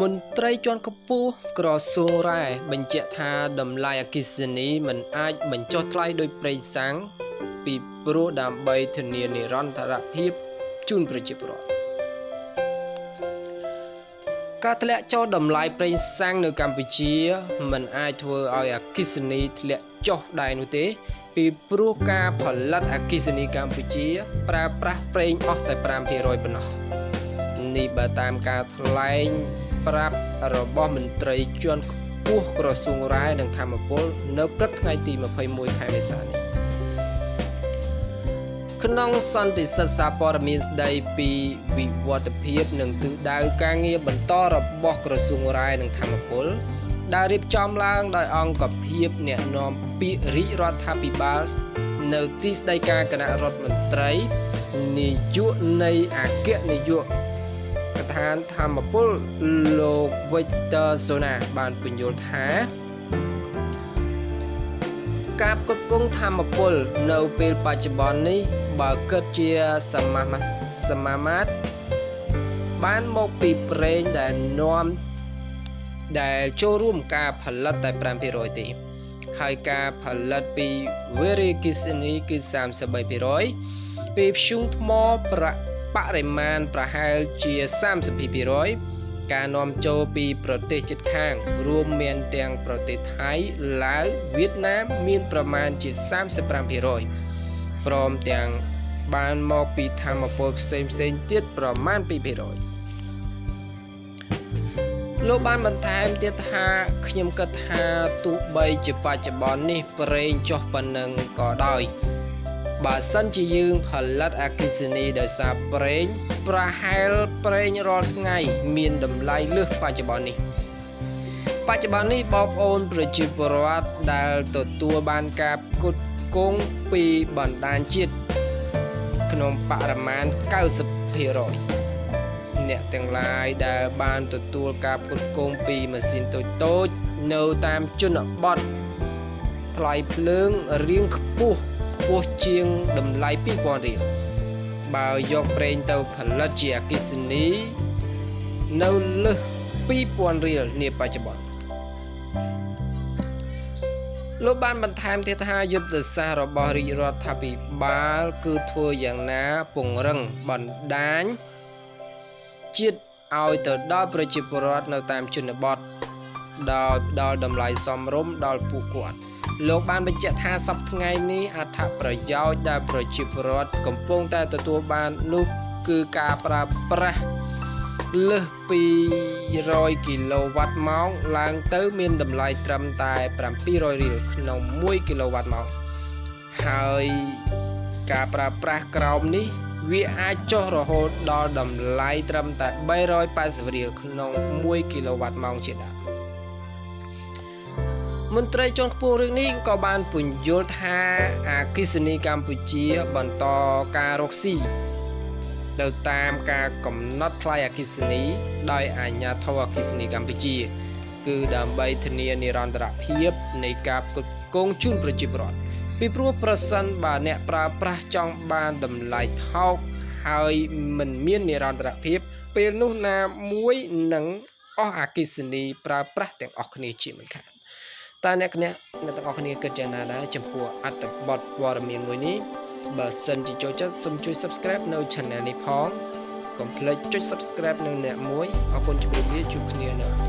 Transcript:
មន្ត្រីជាន់ខ្ពស់ក្រសួងរ៉ែបញ្ជាក់ថាតម្លៃអគិសនីមិនអាចបញ្ចុះថ្លៃដោយប្រេងសាំងពីព្រោះដើម្បីធានានិរន្តរភាពជូនប្រជាពលរដ្ឋការធ្លាក់ចុះតម្លៃប្រេងសាំងនៅកម្ពុជាមិនអាចធ្វើឲ្យអគិសនីធ្លាក់ចុះដែរនោះទេ ពីព្រោះការផលិតអគិសនីកម្ពុជា ប្រើប្រាស់ប្រេងអស់តែ5%ប៉ុណ្ណោះនេះបើតាមការថ្លែង ប្រាប់របស់មន្ត្រីជាន់ខ្ពស់ក្រសួងរ៉ែនិងធម្មពលនៅព្រឹកថ្ងៃទី21ខែមេសានេះក្នុងសន្និសីទសារព័ត៌មានស្ដីពីវិវត្តភាពនិងទិសដៅការងារបន្តរបស់ក្រសួងរ៉ែនិងធម្មពលដែលរៀបចំឡើងដោយអង្គភាព អ្នកណែនាំពាក្យរាជរដ្ឋាភិបាលនៅទីស្តីការគណៈរដ្ឋមន្ត្រីនាយកនៃអគ្គនាយកដ្ឋា នធម្មពលលោក Victor Zona បានពន្យល់ថាការផ្គត់ផ្គង់ធម្មពល នៅពេលបច្ចុប្បន្ននេះបើគិតជាសមាមាសមាមាត្របានមកពីប្រេងដែលនាំដែលចូលរួមការផលិតតែ5%ទេហើយការផលិតពី Very Kisini គឺ33%ពីធ្យូងថ្មប្រាក់ បរិមាណប្រហែលជា32%ការនាំចូលពីប្រទេសជិតខាង រួមមានទាំងប្រទេសថៃឡាវវៀតណាមមានប្រមាណជា35%ព្រមទាំងបានមកពីធម្មពលផ្សេងផ្សេងទៀតប្រមាណ2%លោកបានបន្ថែមទៀតថាខ្ញុំគិតថាទោះបីជាបច្ចុប្បន្ននេះប្រេងចុះប៉ុណ្ណឹងក៏ដោយ បើសិនជាយើងផលិតអគិសនីដោយសារប្រេង ប្រហែលប្រេងរាល់ថ្ងៃ មានតម្លៃលើសបច្ចុប្បន្ននេះបច្ចុប្បន្ននេះបងប្អូនប្រជាពលរដ្ឋដែលទទួលបានការផ្គត់ផ្គង់ពីបណ្ដាញជាតិក្នុងបរិមាណ90%អ្នកទាំងឡាយដែលបានទទួលការផ្គត់ផ្គង់ពីម៉ាស៊ីនតូចតូចនៅតាមជនបទថ្លៃភ្លើងរៀងខ្ពស់ ខ្ពស់ជាងតម្លៃ2000រៀលបើយកប្រេងទៅផលិតជាអគិសនីនៅលើស2000រៀលនាបច្ចុប្បន្នលោកបានបន្ថែមទៀតថាយុទ្ធសាស្ត្ររបស់រាជរដ្ឋាភិបាលគឺធ្វើយ៉ាងណាពង្រឹងបណ្ដាញជាតិឲ្យទៅដល់ប្រជាពលរដ្ឋនៅតាមជនបទ ដោយផ្ដល់តម្លៃសមរម្យដល់ពួកគាត់លោកបានបញ្ជាក់ថាសប្តាហ៍ថ្ងៃនេះអត្ថប្រយោជន៍ដែលប្រជាពលរដ្ឋកំពុងតែទទួលបាននោះគឺការប្រើប្រាស់លើសពី100គីឡូវ៉ាត់ម៉ោងឡើងទៅមានតម្លៃត្រឹមតែ700រៀលក្នុង1គីឡូវ៉ាត់ម៉ោងហើយការប្រើប្រាស់ក្រោមនេះវាអាចចុះរហូតដល់តម្លៃត្រឹមតែ380រៀលក្នុង1គីឡូវ៉ាត់ម៉ោងជាដើម មន្ត្រីជាន់ខ្ពស់រឿងនេះក៏បានពន្យល់ថាអាគិសនីកម្ពុជាបន្តការរកស៊ីទៅតាមការកំណត់ថ្លៃអគិសនី ដោយអាជ្ញាធរអគិសនីកម្ពុជា គឺដើម្បីធានានិរន្តរភាពនៃការផ្គត់ផ្គង់ជូនប្រជាពលរដ្ឋពីព្រោះប្រសិនបើអ្នកប្រើប្រាស់ចង់បានតម្លៃថោកហើយមិនមាននិរន្តរភាព ពេលនោះណាមួយនឹងអស់អគិសនីប្រើប្រាស់ទាំងអស់គ្នាជាមិនខាន តើអ្នកអ្នកអ្នកទាំងអស់គ្នាគិតយ៉ាងណាដែរចំពោះអត្ថបទព័ត៌មានមួយនេះបើសិនជាចូលចិត្តសូមជួយ Subscribe នៅ Channel នេះផងកុំភ្លេចចុច Subscribe នឹងអ្នកមួយអរគុណជម្រាបលាជួបគ្នានៅ